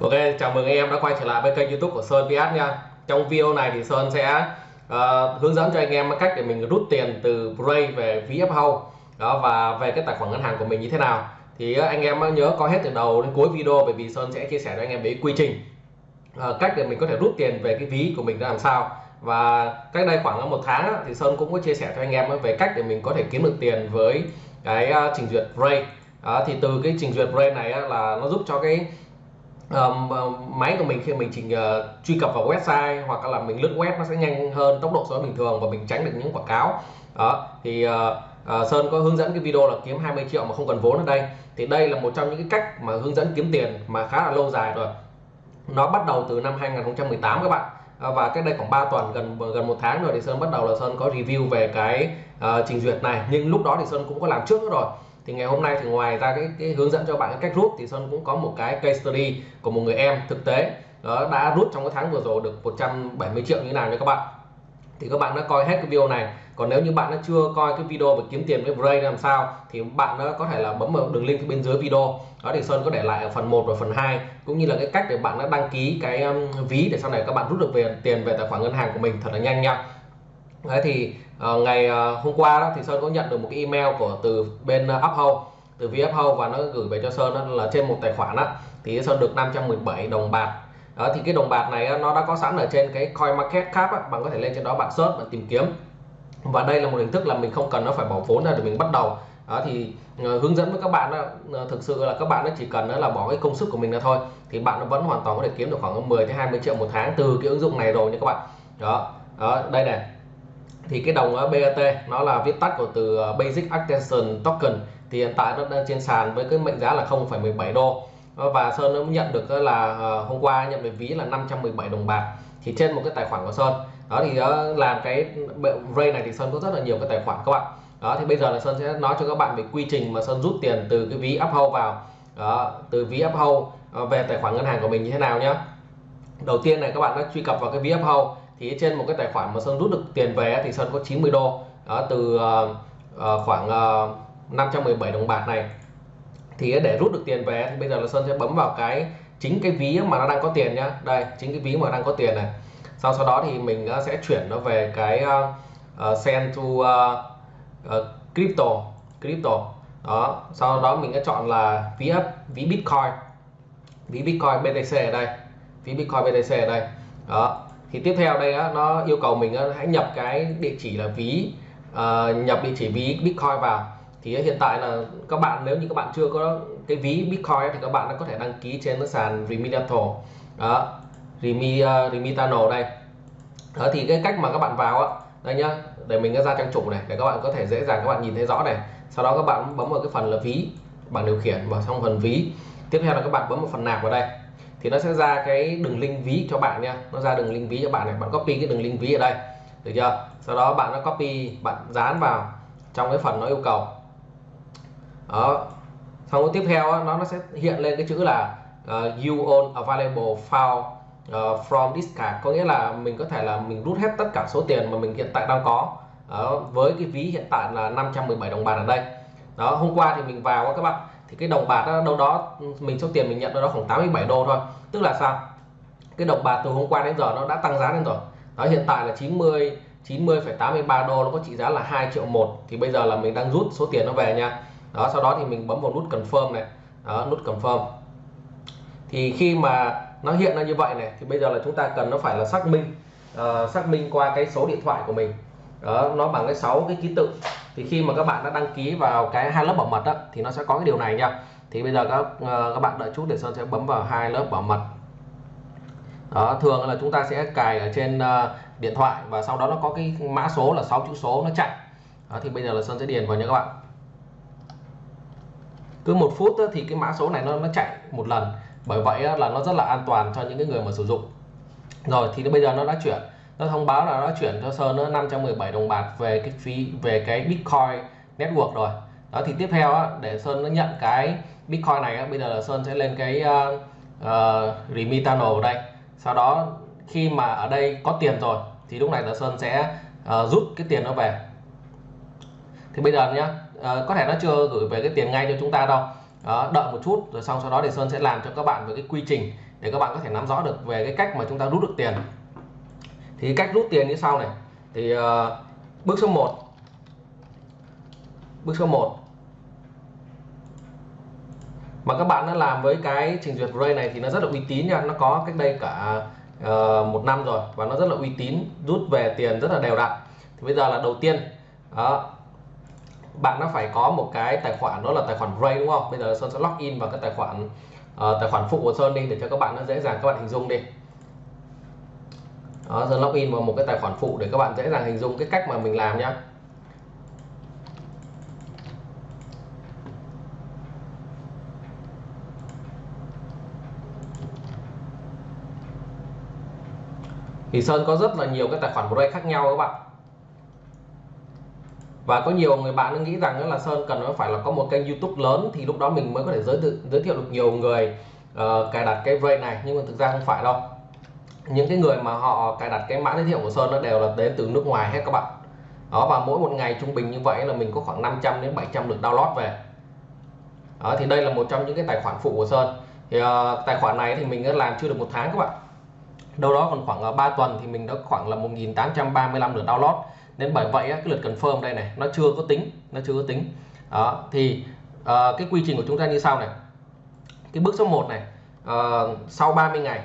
Ok, chào mừng anh em đã quay trở lại với kênh youtube của Sơn PS nha. Trong video này thì Sơn sẽ uh, hướng dẫn cho anh em cách để mình rút tiền từ Bray về ví Uphold đó và về cái tài khoản ngân hàng của mình như thế nào. Thì uh, anh em nhớ coi hết từ đầu đến cuối video bởi vì Sơn sẽ chia sẻ cho anh em về quy trình uh, cách để mình có thể rút tiền về cái ví của mình ra làm sao. Và cách đây khoảng một tháng thì Sơn cũng có chia sẻ cho anh em về cách để mình có thể kiếm được tiền với cái trình duyệt Bray. Đó, thì từ cái trình duyệt Bray này là nó giúp cho cái Ờ, máy của mình khi mình chỉ uh, truy cập vào website hoặc là mình lướt web nó sẽ nhanh hơn tốc độ so với bình thường và mình tránh được những quảng cáo. Đó thì uh, uh, Sơn có hướng dẫn cái video là kiếm 20 triệu mà không cần vốn ở đây. Thì đây là một trong những cái cách mà hướng dẫn kiếm tiền mà khá là lâu dài rồi. Nó bắt đầu từ năm 2018 các bạn. Và cách đây khoảng 3 tuần gần gần một tháng rồi thì Sơn bắt đầu là Sơn có review về cái uh, trình duyệt này. Nhưng lúc đó thì Sơn cũng có làm trước rồi thì ngày hôm nay thì ngoài ra cái, cái hướng dẫn cho bạn cái cách rút thì Sơn cũng có một cái case study của một người em thực tế. Đó đã rút trong cái tháng vừa rồi được 170 triệu như thế nào nha các bạn. Thì các bạn đã coi hết cái video này. Còn nếu như bạn đã chưa coi cái video về kiếm tiền với Bray làm sao? Thì bạn đã có thể là bấm vào đường link bên dưới video. Đó thì Sơn có để lại ở phần 1 và phần 2 cũng như là cái cách để bạn đã đăng ký cái um, ví để sau này các bạn rút được về tiền về tài khoản ngân hàng của mình thật là nhanh nha. Đấy thì à, ngày à, hôm qua đó thì Sơn có nhận được một cái email của từ bên ờ, uh, Uphold từ phía Uphold và nó gửi về cho Sơn đó là trên một tài khoản đó thì Sơn được 517 đồng bạc. Đó thì cái đồng bạc này nó đã có sẵn ở trên cái coin market cap đó, bạn có thể lên trên đó bạn search và tìm kiếm. Và đây là một hình thức là mình không cần nó phải bỏ vốn ra để mình bắt đầu. Đó thì hướng dẫn với các bạn đó, thực sự là các bạn nó chỉ cần đó là bỏ cái công sức của mình ra thôi thì bạn vẫn hoàn toàn có thể kiếm được khoảng 10 đến 20 triệu một tháng từ cái ứng dụng này rồi nha các bạn. Đó đó đây này thì cái đồng BAT nó là viết tắt của từ ờ, Basic Attention Token. Thì hiện tại nó đang trên sàn với cái mệnh giá là 0,17 đô. Ờ, và Sơn nó nhận được là ờ, hôm qua nhận được ví là 517 đồng bạc. Thì trên một cái tài khoản của Sơn. Đó thì làm cái Ray này thì Sơn có rất là nhiều cái tài khoản các bạn. Đó thì bây giờ là Sơn sẽ nói cho các bạn về quy trình mà Sơn rút tiền từ cái ví Uphold vào. Đó, từ ví Uphold về tài khoản ngân hàng của mình như thế nào nhé đầu tiên này các bạn đã truy cập vào cái ví Uphold thì trên một cái tài khoản mà Sơn rút được tiền về thì Sơn có 90 đô. Đó, từ uh, khoảng ờ, uh, 517 đồng bạc này. Thì để rút được tiền về thì bây giờ là Sơn sẽ bấm vào cái chính cái ví mà nó đang có tiền nhá. Đây chính cái ví mà đang có tiền này. Sau sau đó thì mình sẽ chuyển nó về cái uh, send to uh, uh, crypto crypto. Đó sau đó mình sẽ chọn là ví ví bitcoin. Ví bitcoin BTC ở đây. Ví bitcoin BTC ở đây. Đó thì tiếp theo đây á, nó yêu cầu mình á, hãy nhập cái địa chỉ là ví uh, nhập địa chỉ ví bitcoin vào. Thì hiện tại là các bạn nếu như các bạn chưa có cái ví bitcoin thì các bạn có thể đăng ký trên cái sàn Remitano đó Remi, uh, Remitano đây. Đó thì cái cách mà các bạn vào á đây nhá để mình ra trang chủ này để các bạn có thể dễ dàng các bạn nhìn thấy rõ này. Sau đó các bạn bấm vào cái phần là ví bảng điều khiển vào trong phần ví. Tiếp theo là các bạn bấm vào phần nạp vào đây thì nó sẽ ra cái đường link ví cho bạn nha nó ra đường link ví cho bạn này. Bạn copy cái đường link ví ở đây. Được chưa? Sau đó bạn nó copy bạn dán vào trong cái phần nó yêu cầu. Đó. Xong cái tiếp theo nó nó sẽ hiện lên cái chữ là uh, you own available file uh, from this card. Có nghĩa là mình có thể là mình rút hết tất cả số tiền mà mình hiện tại đang có. Đó, với cái ví hiện tại là 517 đồng bạc ở đây. Đó. Hôm qua thì mình vào các bạn thì cái đồng bạc đó, đâu đó ừ, mình số tiền mình nhận đâu đó khoảng 87 đô thôi. Tức là sao? Cái đồng bạc từ hôm qua đến giờ nó đã tăng giá lên rồi. Đó hiện tại là 90 90,83 đô nó có trị giá là 2 triệu một. Thì bây giờ là mình đang rút số tiền nó về nha. Đó sau đó thì mình bấm vào nút confirm này. Đó nút confirm. Thì khi mà nó hiện ra như vậy này thì bây giờ là chúng ta cần nó phải là xác minh uh, xác minh qua cái số điện thoại của mình. Đó nó bằng cái 6 cái ký tự thì khi mà các bạn đã đăng ký vào cái hai lớp bảo mật đó, thì nó sẽ có cái điều này nha. Thì bây giờ các ờ, các bạn đợi chút để sơn sẽ bấm vào hai lớp bảo mật. Đó thường là chúng ta sẽ cài ở trên ờ, điện thoại và sau đó nó có cái mã số là 6 chữ số nó chạy. Đó, thì bây giờ là sơn sẽ điền vào nha các bạn. Cứ một phút thì cái mã số này nó nó chạy một lần. Bởi vậy là nó rất là an toàn cho những cái người mà sử dụng. Rồi thì bây giờ nó đã chuyển nó thông báo là nó chuyển cho Sơn nữa 517 đồng bạc về cái phí về cái Bitcoin network rồi. Đó thì tiếp theo á, để Sơn nó nhận cái Bitcoin này á, bây giờ là Sơn sẽ lên cái ờ, ờ, uh, uh, Remitano ở đây. Sau đó khi mà ở đây có tiền rồi thì lúc này là Sơn sẽ uh, rút cái tiền nó về. Thì bây giờ nhá uh, có thể nó chưa gửi về cái tiền ngay cho chúng ta đâu. Đó, đợi một chút rồi xong sau đó thì Sơn sẽ làm cho các bạn về cái quy trình để các bạn có thể nắm rõ được về cái cách mà chúng ta rút được tiền thì cách rút tiền như sau này. Thì uh, bước số 1 bước số 1 mà các bạn đã làm với cái trình duyệt Ray này thì nó rất là uy tín nha. Nó có cách đây cả uh, một năm rồi và nó rất là uy tín rút về tiền rất là đều đặn. Thì bây giờ là đầu tiên đó, bạn nó phải có một cái tài khoản đó là tài khoản Ray đúng không? Bây giờ Sơn sẽ login vào cái tài khoản uh, tài khoản phụ của Sơn đi để cho các bạn nó dễ dàng các bạn hình dung đi đó, giờ login vào một cái tài khoản phụ để các bạn dễ dàng hình dung cái cách mà mình làm nhá. Thì Sơn có rất là nhiều cái tài khoản Ray khác nhau các bạn. Và có nhiều người bạn nghĩ rằng là Sơn cần phải là có một kênh YouTube lớn thì lúc đó mình mới có thể giới thiệu giới thiệu được nhiều người uh, cài đặt cái Ray này nhưng mà thực ra không phải đâu những cái người mà họ cài đặt cái mã giới thiệu của Sơn nó đều là đến từ nước ngoài hết các bạn. Đó và mỗi một ngày trung bình như vậy là mình có khoảng 500 đến 700 lượt download về. Đó, thì đây là một trong những cái tài khoản phụ của Sơn. Thì uh, tài khoản này thì mình đã làm chưa được một tháng các bạn. Đâu đó còn khoảng ờ, uh, 3 tuần thì mình đã khoảng là 1835 lượt download. Nên bởi vậy cái lượt confirm đây này nó chưa có tính nó chưa có tính. Đó thì uh, cái quy trình của chúng ta như sau này. Cái bước số 1 này uh, sau 30 ngày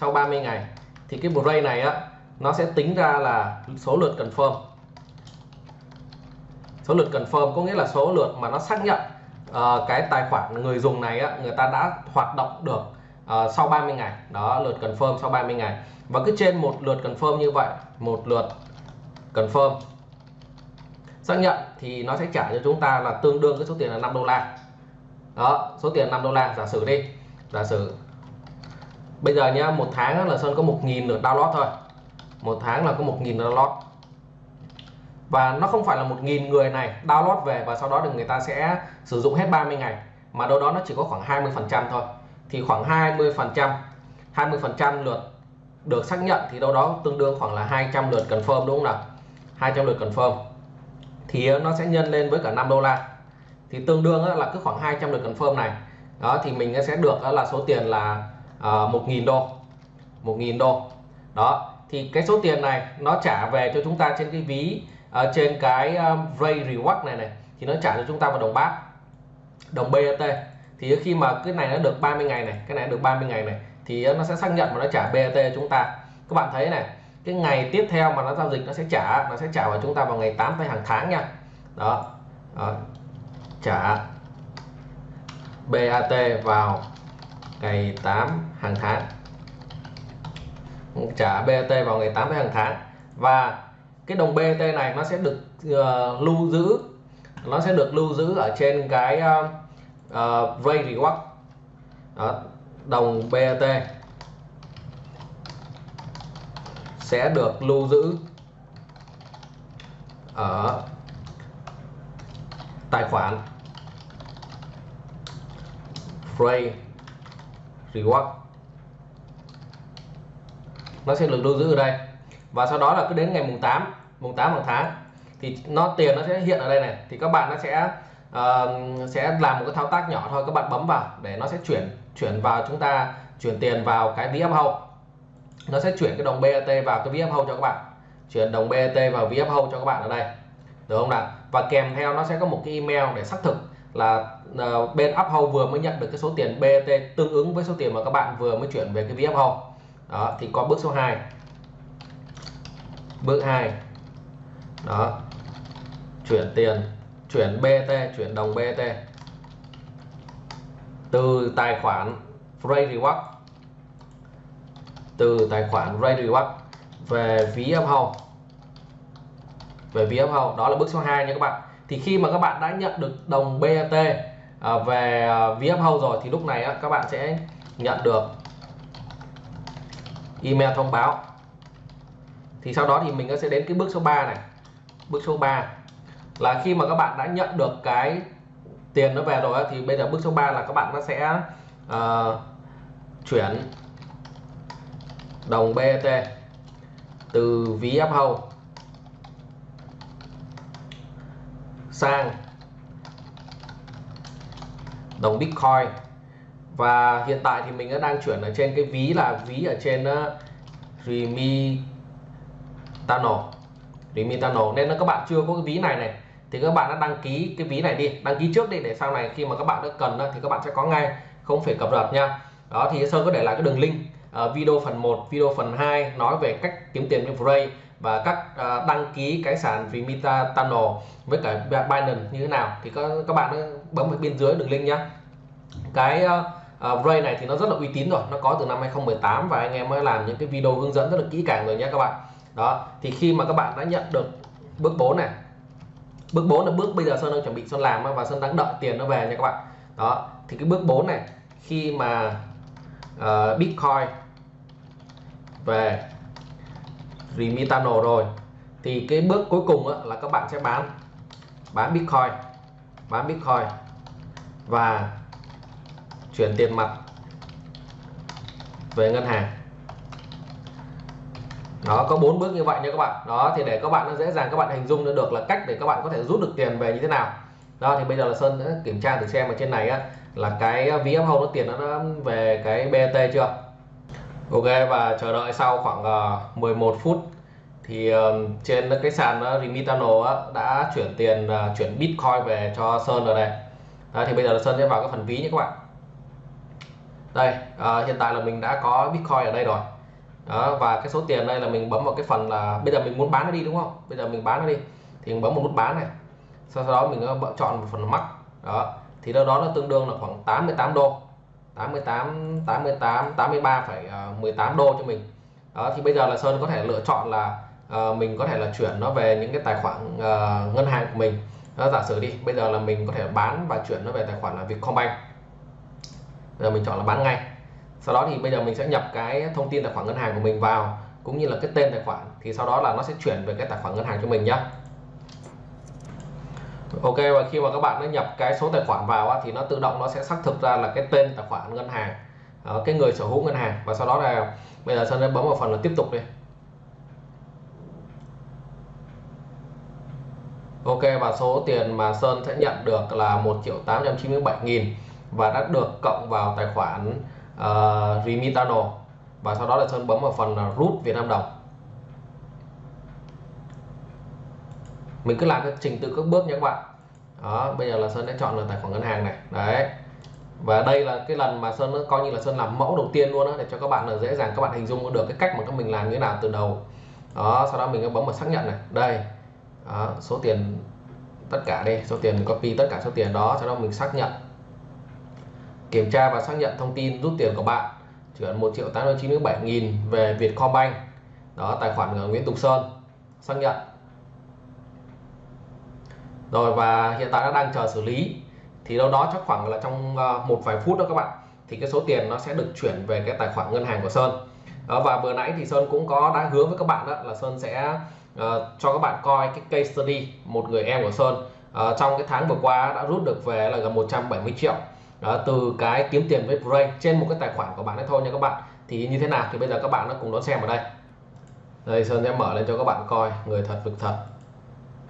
sau 30 ngày thì cái break này á nó sẽ tính ra là số lượt confirm. Số lượt confirm có nghĩa là số lượt mà nó xác nhận uh, cái tài khoản người dùng này á, người ta đã hoạt động được uh, sau 30 ngày. Đó lượt confirm sau 30 ngày. Và cứ trên một lượt confirm như vậy một lượt confirm xác nhận thì nó sẽ trả cho chúng ta là tương đương cái số tiền là 5 đô la. Đó số tiền 5 đô la giả sử đi. Giả sử bây giờ nhá, một tháng là Sơn có 1.000 lượt download thôi. Một tháng là có 1.000 download. Và nó không phải là 1.000 người này download về và sau đó được người ta sẽ sử dụng hết 30 ngày. Mà đâu đó nó chỉ có khoảng 20 phần trăm thôi. Thì khoảng 20 phần trăm 20 phần trăm lượt được xác nhận thì đâu đó tương đương khoảng là 200 lượt confirm, đúng không nào? 200 lượt confirm. Thì nó sẽ nhân lên với cả 5 đô la. Thì tương đương là cứ khoảng 200 lượt confirm này. Đó, thì mình sẽ được là số tiền là uh, nghìn 1.000 đô 1.000 đô. Đó thì cái số tiền này nó trả về cho chúng ta trên cái ví uh, trên cái uh, Ray Reward này này thì nó trả cho chúng ta vào đồng bát đồng BAT thì khi mà cái này nó được 30 ngày này cái này được 30 ngày này thì nó sẽ xác nhận và nó trả BAT cho chúng ta. Các bạn thấy này cái ngày tiếp theo mà nó giao dịch nó sẽ trả nó sẽ trả vào chúng ta vào ngày 8 tới hàng tháng nha. Đó, đó. trả BAT vào ngày 8 hàng tháng. Trả BAT vào ngày 8 hàng tháng. Và cái đồng BAT này nó sẽ được uh, lưu giữ nó sẽ được lưu giữ ở trên cái uh, uh, Ray Reward đó, đồng BAT sẽ được lưu giữ ở tài khoản Frey Reward nó sẽ được lưu giữ ở đây. Và sau đó là cứ đến ngày mùng 8 mùng 8 hàng tháng thì nó tiền nó sẽ hiện ở đây này. Thì các bạn nó sẽ uh, sẽ làm một cái thao tác nhỏ thôi các bạn bấm vào để nó sẽ chuyển chuyển vào chúng ta chuyển tiền vào cái ví hậu. Nó sẽ chuyển cái đồng BAT vào cái ví hậu cho các bạn. Chuyển đồng BAT vào ví hậu cho các bạn ở đây. Được không nào? Và kèm theo nó sẽ có một cái email để xác thực là uh, bên uphold vừa mới nhận được cái số tiền bt tương ứng với số tiền mà các bạn vừa mới chuyển về cái ví uphold đó thì có bước số 2 bước 2 đó. Chuyển tiền chuyển BT chuyển đồng BT từ tài khoản Ray Reward. Từ tài khoản Ray Reward về ví uphold về ví uphold đó là bước số 2 nha các bạn thì khi mà các bạn đã nhận được đồng BAT à, về à, VF ví rồi thì lúc này các bạn sẽ nhận được email thông báo. Thì sau đó thì mình sẽ đến cái bước số 3 này. Bước số 3 là khi mà các bạn đã nhận được cái tiền nó về rồi thì bây giờ bước số 3 là các bạn nó sẽ uh, chuyển đồng BET từ ví Uphold sang đồng Bitcoin. Và hiện tại thì mình đang chuyển ở trên cái ví là ví ở trên uh, Remitano. Remitano. Nên là các bạn chưa có cái ví này này thì các bạn đã đăng ký cái ví này đi. Đăng ký trước đi để sau này khi mà các bạn đã cần thì các bạn sẽ có ngay không phải cập nhật nha. Đó thì Sơn có để lại cái đường link uh, video phần 1 video phần 2 nói về cách kiếm tiền với Frey và các à, đăng ký cái sàn Vimita Tunnel với cả Binance như thế nào. Thì các các bạn bấm ở bên dưới đường link nhá. Cái uh, uh, Ray này thì nó rất là uy tín rồi nó có từ năm 2018 và anh em mới làm những cái video hướng dẫn rất là kỹ càng rồi nhé các bạn. Đó thì khi mà các bạn đã nhận được bước 4 này bước 4 là bước bây giờ Sơn đang chuẩn bị Sơn làm và Sơn đang đợi tiền nó về nha các bạn. Đó thì cái bước 4 này khi mà uh, Bitcoin về Remitano rồi. Thì cái bước cuối cùng là các bạn sẽ bán bán Bitcoin bán Bitcoin và chuyển tiền mặt về ngân hàng. Đó có bốn bước như vậy nha các bạn. Đó thì để các bạn nó dễ dàng các bạn hình dung được là cách để các bạn có thể rút được tiền về như thế nào. Đó thì bây giờ là Sơn đã kiểm tra thử xem ở trên này á, là cái ví home nó tiền nó về cái BT chưa? Ok và chờ đợi sau khoảng ờ, uh, 11 phút thì uh, trên cái sàn ờ, uh, Remitano uh, đã chuyển tiền uh, chuyển Bitcoin về cho Sơn rồi này. Đó, thì bây giờ là Sơn sẽ vào cái phần ví nhé các bạn. Đây uh, hiện tại là mình đã có Bitcoin ở đây rồi. Đó, và cái số tiền đây là mình bấm vào cái phần là bây giờ mình muốn bán nó đi đúng không? Bây giờ mình bán nó đi thì mình bấm một nút bán này. Sau đó mình chọn một phần mắc. Đó thì đâu đó nó tương đương là khoảng 88 đô. 88 88 83,18 đô cho mình. Đó thì bây giờ là Sơn có thể lựa chọn là uh, mình có thể là chuyển nó về những cái tài khoản uh, ngân hàng của mình. Đó, giả sử đi bây giờ là mình có thể bán và chuyển nó về tài khoản là Vietcombank. Bây giờ mình chọn là bán ngay. Sau đó thì bây giờ mình sẽ nhập cái thông tin tài khoản ngân hàng của mình vào cũng như là cái tên tài khoản thì sau đó là nó sẽ chuyển về cái tài khoản ngân hàng cho mình nhé Ok và khi mà các bạn đã nhập cái số tài khoản vào á, thì nó tự động nó sẽ xác thực ra là cái tên tài khoản ngân hàng uh, cái người sở hữu ngân hàng. Và sau đó là bây giờ Sơn sẽ bấm vào phần là tiếp tục đi. Ok và số tiền mà Sơn sẽ nhận được là 1 triệu 897 nghìn và đã được cộng vào tài khoản uh, Remitano. Và sau đó là Sơn bấm vào phần là rút Việt Nam đồng. Mình cứ làm cái trình tự các bước nha các bạn. Đó bây giờ là Sơn đã chọn là tài khoản ngân hàng này. Đấy. Và đây là cái lần mà Sơn coi như là Sơn làm mẫu đầu tiên luôn đó để cho các bạn là dễ dàng các bạn hình dung được cái cách mà các mình làm như thế nào từ đầu. Đó sau đó mình bấm vào xác nhận này. Đây. Đó, số tiền tất cả đây số tiền copy tất cả số tiền đó sau đó mình xác nhận. Kiểm tra và xác nhận thông tin rút tiền của bạn. Chuyển 1 triệu 897 nghìn về Vietcombank. Đó tài khoản của Nguyễn Tùng Sơn. Xác nhận rồi và hiện tại nó đang chờ xử lý. Thì đâu đó chắc khoảng là trong ờ, một vài phút đó các bạn thì cái số tiền nó sẽ được chuyển về cái tài khoản ngân hàng của Sơn. Đó, và vừa nãy thì Sơn cũng có đã hứa với các bạn đó là Sơn sẽ uh, cho các bạn coi cái case study một người em của Sơn uh, trong cái tháng vừa qua đã rút được về là gần 170 triệu. Đó, từ cái kiếm tiền với Bray trên một cái tài khoản của bạn ấy thôi nha các bạn. Thì như thế nào thì bây giờ các bạn nó cùng đón xem ở đây. Đây Sơn sẽ mở lên cho các bạn coi người thật việc thật.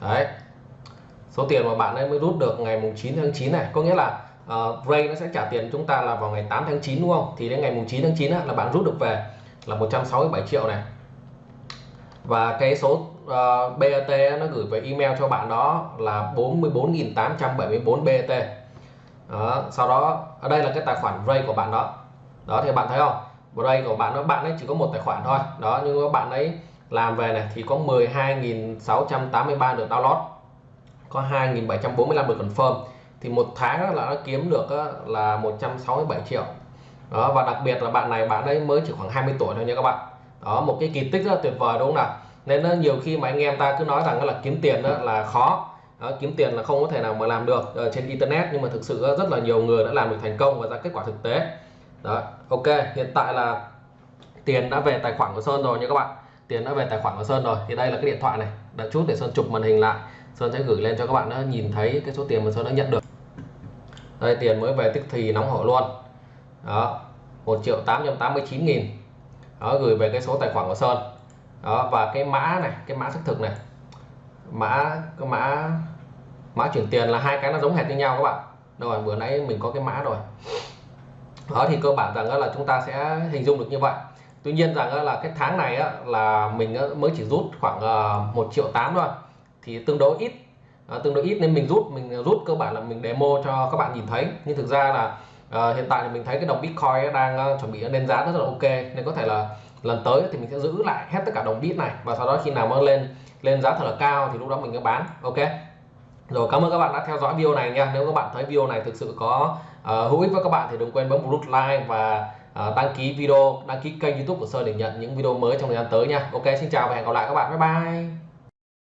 Đấy số tiền mà bạn ấy mới rút được ngày mùng 9 tháng 9 này có nghĩa là uh, Ray nó sẽ trả tiền chúng ta là vào ngày 8 tháng 9 đúng không? Thì đến ngày mùng 9 tháng 9 á, là bạn rút được về là 167 triệu này. Và cái số ờ, uh, BAT nó gửi về email cho bạn đó là 44.874 BAT đó, sau đó ở đây là cái tài khoản Ray của bạn đó. Đó thì bạn thấy không? Ray của bạn nó bạn ấy chỉ có một tài khoản thôi. Đó nhưng mà bạn ấy làm về này thì có 12.683 được download có 2.745 được confirm. Thì một tháng là nó kiếm được là 167 triệu. Đó và đặc biệt là bạn này bạn ấy mới chỉ khoảng 20 tuổi thôi nha các bạn. Đó một cái kỳ tích rất là tuyệt vời đúng không nào? Nên nhiều khi mà anh em ta cứ nói rằng là kiếm tiền đó là khó. Đó, kiếm tiền là không có thể nào mà làm được ở trên internet. Nhưng mà thực sự rất là nhiều người đã làm được thành công và ra kết quả thực tế. Đó ok hiện tại là tiền đã về tài khoản của Sơn rồi nha các bạn. Tiền đã về tài khoản của Sơn rồi. Thì đây là cái điện thoại này. Đợi chút để Sơn chụp màn hình lại. Sơn sẽ gửi lên cho các bạn đã nhìn thấy cái số tiền mà Sơn đã nhận được. Đây, tiền mới về tức thì nóng hổi luôn. Đó 1 triệu 889 nghìn. Đó, gửi về cái số tài khoản của Sơn. Đó, và cái mã này, cái mã xác thực này. Mã, cái mã mã chuyển tiền là hai cái nó giống hệt như nhau các bạn. Rồi bữa nãy mình có cái mã rồi. Đó, thì cơ bản rằng là chúng ta sẽ hình dung được như vậy. Tuy nhiên rằng là cái tháng này là mình mới chỉ rút khoảng ờ, 1 triệu 8 thôi thì tương đối ít. À, tương đối ít nên mình rút mình rút cơ bản là mình demo cho các bạn nhìn thấy. Nhưng thực ra là à, hiện tại thì mình thấy cái đồng bitcoin đang uh, chuẩn bị lên giá rất là ok. Nên có thể là lần tới thì mình sẽ giữ lại hết tất cả đồng bit này. Và sau đó khi nào nó lên lên giá thật là cao thì lúc đó mình sẽ bán. Ok? Rồi cảm ơn các bạn đã theo dõi video này nha. Nếu các bạn thấy video này thực sự có uh, hữu ích với các bạn thì đừng quên bấm nút like và uh, đăng ký video đăng ký kênh youtube của sơn để nhận những video mới trong thời gian tới nha. Ok xin chào và hẹn gặp lại các bạn. Bye bye.